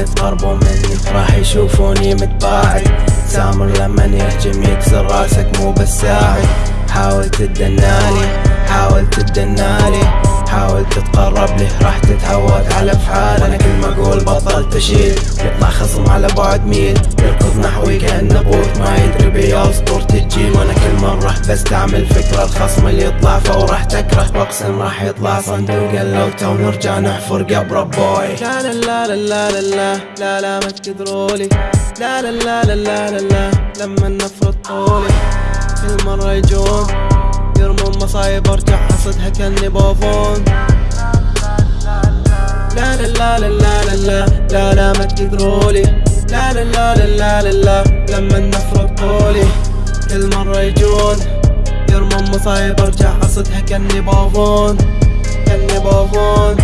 يتقربوا مني راح يشوفوني متباعد. سامر لما يهجم يكسر راسك مو بالساعد حاول تدنالي حاول تدنالي حاول تتقرب له راح تتعود على افعال أنا كل ما أقول بطل تشيل يطلع خصم على بعد ميل. يركض نحوي كانه بوت ما يدري بيا اسطورة الجيل وأنا كل مرة بستعمل فكرة الخصم اللي يطلع فوق راح تكره واقسم راح يطلع صندوق اللوتة ونرجع نحفر قبر بوي لا لا لا لا لا لا لا لا ما تقدرولي لا لا لا لا لا لا لا لما نفرط طولي كل مرة يجون يرمون مصايب ارجع حصدها كاني بوفون لا لا لا لا لا لا لا لا ما تقدرولي لا لا لا لا لا لا لما نفرق طولي كل مرة يجون. يرمون مصايب ارجع حصدها كأني بوفون كأني بوفون